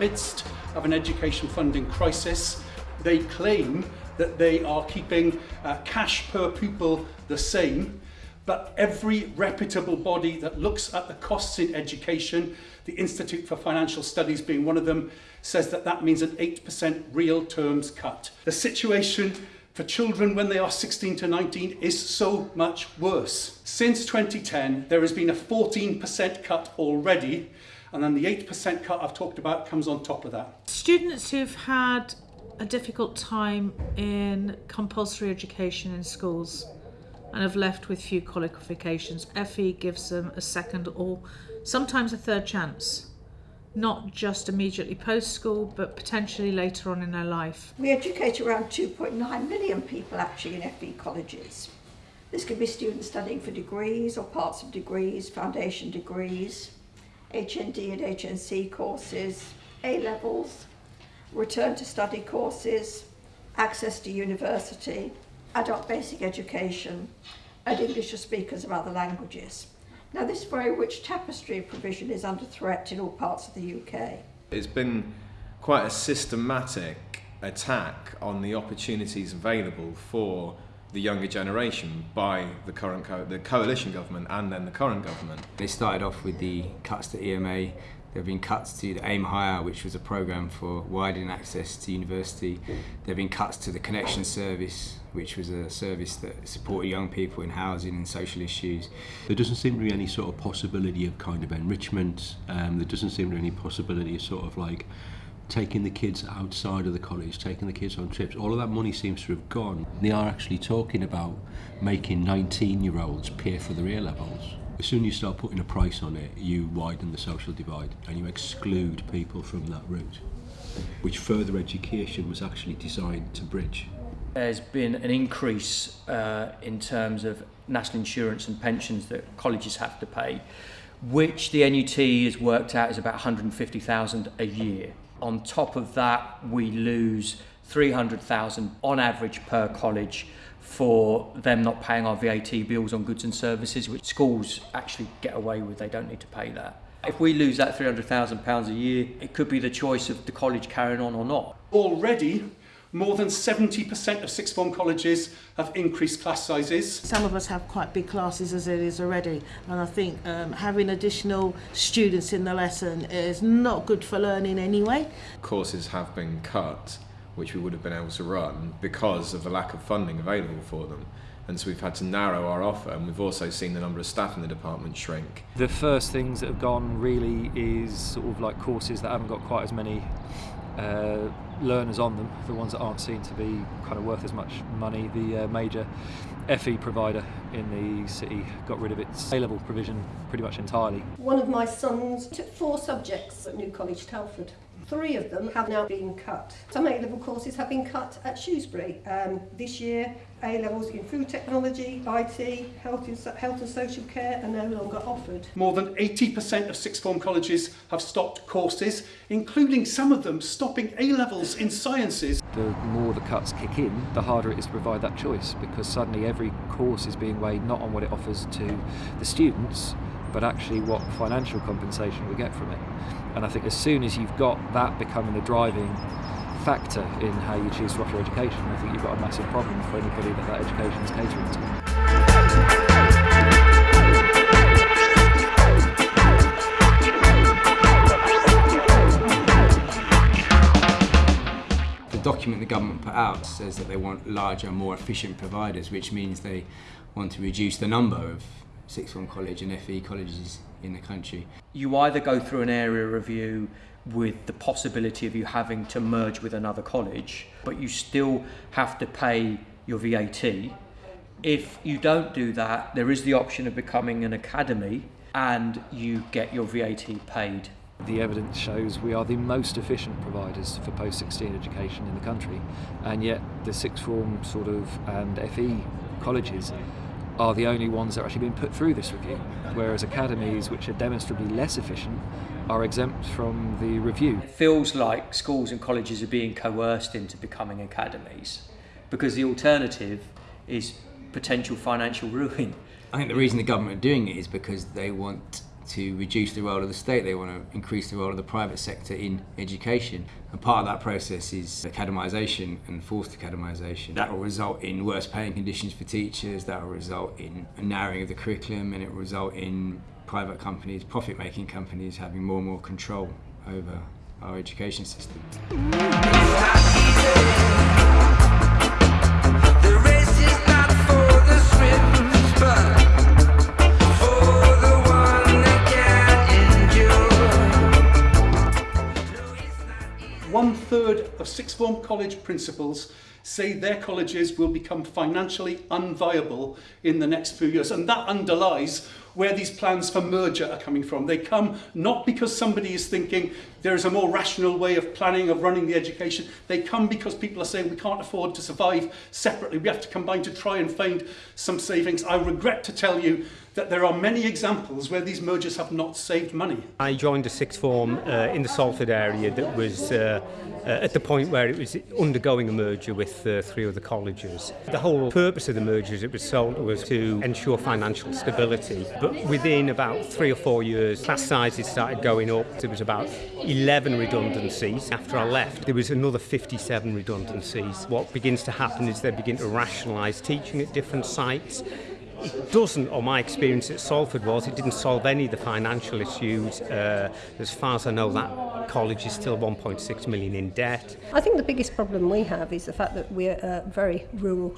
midst of an education funding crisis. They claim that they are keeping uh, cash per pupil the same, but every reputable body that looks at the costs in education, the Institute for Financial Studies being one of them, says that that means an 8% real terms cut. The situation for children when they are 16 to 19 is so much worse. Since 2010, there has been a 14% cut already, and then the 8% cut I've talked about comes on top of that. Students who've had a difficult time in compulsory education in schools and have left with few qualifications, FE gives them a second or sometimes a third chance not just immediately post school, but potentially later on in their life. We educate around 2.9 million people actually in FE colleges. This could be students studying for degrees or parts of degrees, foundation degrees, HND and HNC courses, A levels, return to study courses, access to university, adult basic education, and English as speakers of other languages. Now this very rich tapestry of provision is under threat in all parts of the UK. It's been quite a systematic attack on the opportunities available for the younger generation by the current co the coalition government and then the current government. They started off with the cuts to EMA, there have been cuts to the Aimhigher, which was a programme for widening access to university. There have been cuts to the Connexions Service, which was a service that supported young people in housing and social issues. There doesn't seem to be any sort of possibility of kind of enrichment. Um, there doesn't seem to be any possibility of sort of like taking the kids outside of the college, taking the kids on trips. All of that money seems to have gone. They are actually talking about making 19 year olds pay for their A levels. As soon as you start putting a price on it, you widen the social divide and you exclude people from that route, which further education was actually designed to bridge. There's been an increase uh, in terms of national insurance and pensions that colleges have to pay, which the NUT has worked out is about 150,000 a year. On top of that, we lose 300,000 on average per college for them not paying our VAT bills on goods and services, which schools actually get away with. They don't need to pay that. If we lose that £300,000 a year, it could be the choice of the college carrying on or not. Already, more than 70% of sixth form colleges have increased class sizes. Some of us have quite big classes as it is already and I think um, having additional students in the lesson is not good for learning anyway. Courses have been cut which we would have been able to run because of the lack of funding available for them. And so we've had to narrow our offer and we've also seen the number of staff in the department shrink. The first things that have gone really is sort of like courses that haven't got quite as many uh, learners on them, the ones that aren't seen to be kind of worth as much money. The uh, major FE provider in the city got rid of its A-level provision pretty much entirely. One of my sons took four subjects at New College Telford. Three of them have now been cut. Some A-level courses have been cut at Shrewsbury. Um, this year, A-levels in food technology, IT, health and, health and social care are no longer offered. More than 80% of sixth form colleges have stopped courses, including some of them stopping A-levels in sciences. The more the cuts kick in, the harder it is to provide that choice because suddenly every course is being weighed not on what it offers to the students, but actually what financial compensation we get from it. And I think as soon as you've got that becoming a driving factor in how you choose to offer education, I think you've got a massive problem for anybody that that education is catering to. The document the government put out says that they want larger, more efficient providers, which means they want to reduce the number of sixth form college and FE colleges in the country. You either go through an area review with the possibility of you having to merge with another college, but you still have to pay your VAT. If you don't do that, there is the option of becoming an academy and you get your VAT paid. The evidence shows we are the most efficient providers for post-16 education in the country, and yet the sixth form sort of and FE colleges are the only ones that are actually being put through this review, whereas academies which are demonstrably less efficient are exempt from the review. It feels like schools and colleges are being coerced into becoming academies because the alternative is potential financial ruin. I think the reason the government are doing it is because they want to reduce the role of the state, they want to increase the role of the private sector in education. And part of that process is academisation and forced academisation. That will result in worse paying conditions for teachers, that will result in a narrowing of the curriculum, and it will result in private companies, profit making companies, having more and more control over our education system. Third of sixth form college principals say their colleges will become financially unviable in the next few years. And that underlies where these plans for merger are coming from. They come not because somebody is thinking there is a more rational way of planning, of running the education. They come because people are saying we can't afford to survive separately. We have to combine to try and find some savings. I regret to tell you that there are many examples where these mergers have not saved money. I joined a sixth form uh, in the Salford area that was uh, uh, at the point where it was undergoing a merger with with uh, three of the colleges. The whole purpose of the merger, as it was sold, was to ensure financial stability. But within about three or four years, class sizes started going up. There was about 11 redundancies. After I left, there was another 57 redundancies. What begins to happen is they begin to rationalise teaching at different sites doesn't, or my experience at Salford was, it didn't solve any of the financial issues. Uh, as far as I know, that college is still 1.6 million in debt. I think the biggest problem we have is the fact that we're a very rural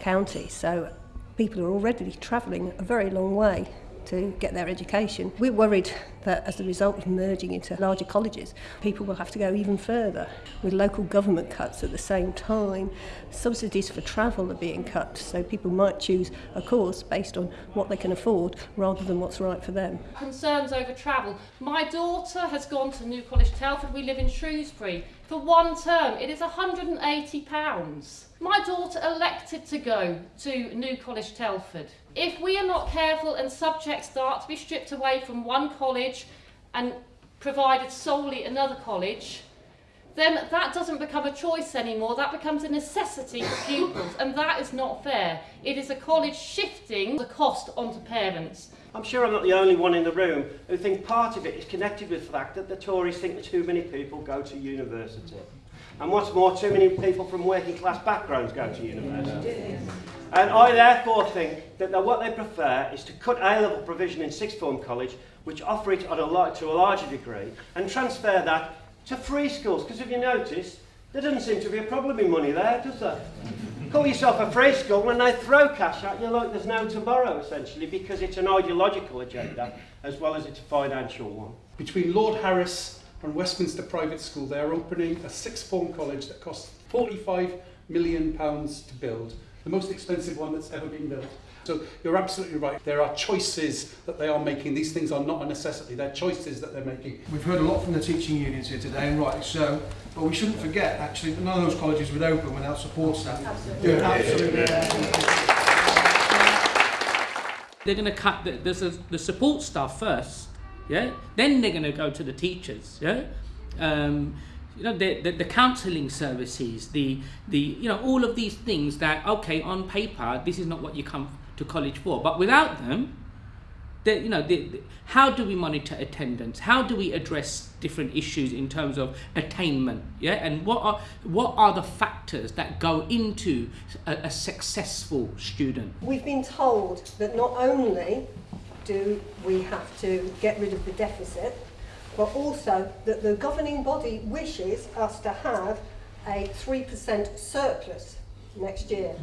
county, so people are already travelling a very long way to get their education. We're worried that as a result of merging into larger colleges, people will have to go even further. With local government cuts at the same time, subsidies for travel are being cut, so people might choose a course based on what they can afford rather than what's right for them. Concerns over travel. My daughter has gone to New College Telford. We live in Shrewsbury. For one term, it is £180. My daughter elected to go to New College Telford. If we are not careful and subjects start to be stripped away from one college and provided solely another college, then that doesn't become a choice anymore, that becomes a necessity for pupils, and that is not fair. It is a college shifting the cost onto parents. I'm sure I'm not the only one in the room who think part of it is connected with the fact that the Tories think that too many people go to university. And what's more, too many people from working class backgrounds go to university. And I therefore think that what they prefer is to cut A-level provision in sixth form college, which offer it on a to a larger degree, and transfer that to free schools. Because if you notice, there doesn't seem to be a problem in money there, does there? Call yourself a free school and they throw cash at you like there's no tomorrow, essentially, because it's an ideological agenda as well as it's a financial one. Between Lord Harris and Westminster Private School, they are opening a sixth form college that costs £45 million to build, the most expensive one that's ever been built. So you're absolutely right. There are choices that they are making. These things are not a necessity. They're choices that they're making. We've heard a lot from the teaching unions here today, and rightly so. But we shouldn't forget, actually, that none of those colleges would open without support staff. Absolutely. Yeah, absolutely. They're going to cut the, the, the support staff first, yeah. Then they're going to go to the teachers, yeah. Um, you know the, the, the counselling services the the you know all of these things that okay on paper this is not what you come to college for. But without them, the, you know, the, the, how do we monitor attendance? How do we address different issues in terms of attainment? Yeah, and what are what are the factors that go into a, a successful student? We've been told that not only do we have to get rid of the deficit, but also that the governing body wishes us to have a 3% surplus next year.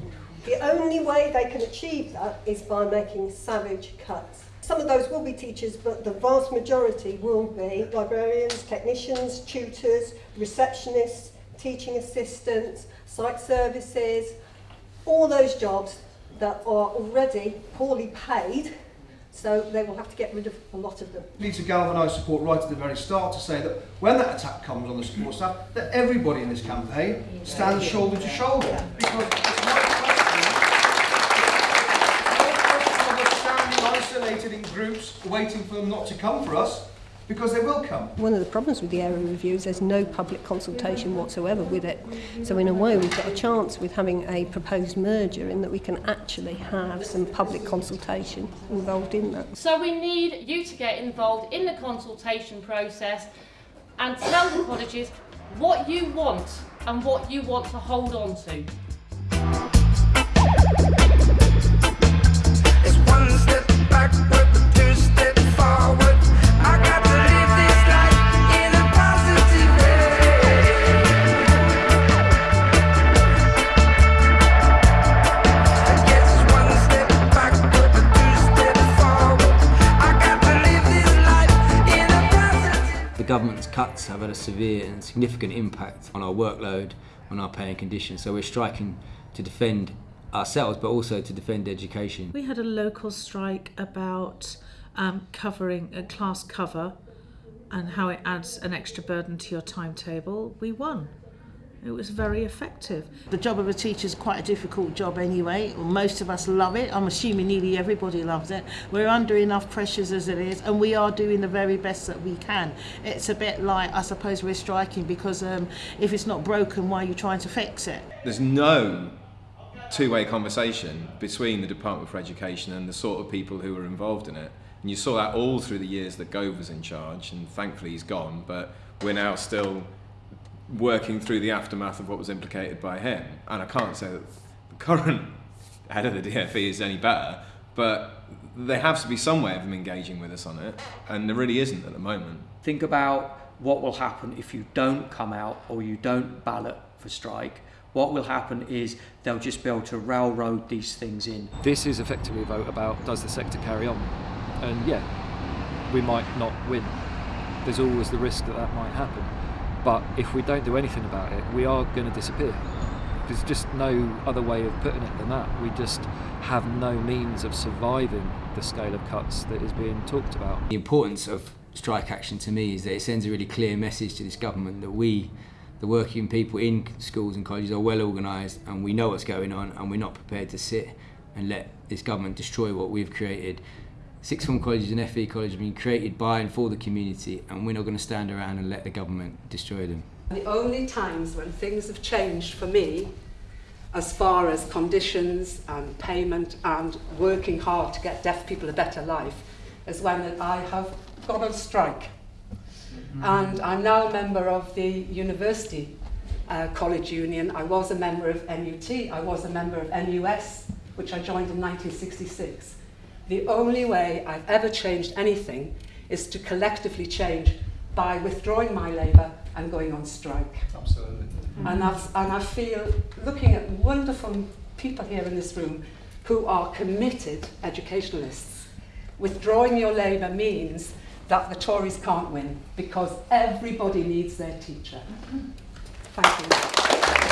The only way they can achieve that is by making savage cuts. Some of those will be teachers, but the vast majority will be librarians, technicians, tutors, receptionists, teaching assistants, site services, all those jobs that are already poorly paid so they will have to get rid of a lot of them. We need to galvanise support right at the very start to say that when that attack comes on the support staff, that everybody in this campaign stands shoulder to shoulder. Because it's not isolated groups waiting for them not to come for us. because they will come. One of the problems with the area review is there's no public consultation whatsoever with it. So in a way, we've got a chance with having a proposed merger in that we can actually have some public consultation involved in that. So we need you to get involved in the consultation process and tell the colleges what you want and what you want to hold on to. Had a severe and significant impact on our workload, on our pay and conditions. So we're striking to defend ourselves, but also to defend education. We had a local strike about um, covering a class cover and how it adds an extra burden to your timetable. We won. It was very effective. The job of a teacher is quite a difficult job anyway. Most of us love it. I'm assuming nearly everybody loves it. We're under enough pressures as it is, and we are doing the very best that we can. It's a bit like, I suppose, we're striking because um, if it's not broken, why are you trying to fix it? There's no two-way conversation between the Department for Education and the sort of people who are involved in it. And you saw that all through the years that Gove was in charge, and thankfully he's gone, but we're now still working through the aftermath of what was implicated by him. And I can't say that the current head of the DFE is any better, but there has to be some way of them engaging with us on it, and there really isn't at the moment. Think about what will happen if you don't come out or you don't ballot for strike. What will happen is they'll just be able to railroad these things in. This is effectively a vote about does the sector carry on? And yeah, we might not win. There's always the risk that that might happen. But if we don't do anything about it, we are going to disappear. There's just no other way of putting it than that. We just have no means of surviving the scale of cuts that is being talked about. The importance of strike action to me is that it sends a really clear message to this government that we, the working people in schools and colleges, are well organised and we know what's going on and we're not prepared to sit and let this government destroy what we've created. Sixth form colleges and FE colleges have been created by and for the community and we're not going to stand around and let the government destroy them. The only times when things have changed for me, as far as conditions and payment and working hard to get deaf people a better life, is when I have gone on strike. And I'm now a member of the University uh, College Union. I was a member of MUT, I was a member of NUS, which I joined in 1966. The only way I've ever changed anything is to collectively change by withdrawing my labour and going on strike. Absolutely. And, that's, and I feel, looking at wonderful people here in this room who are committed educationalists, withdrawing your labour means that the Tories can't win because everybody needs their teacher. Thank you.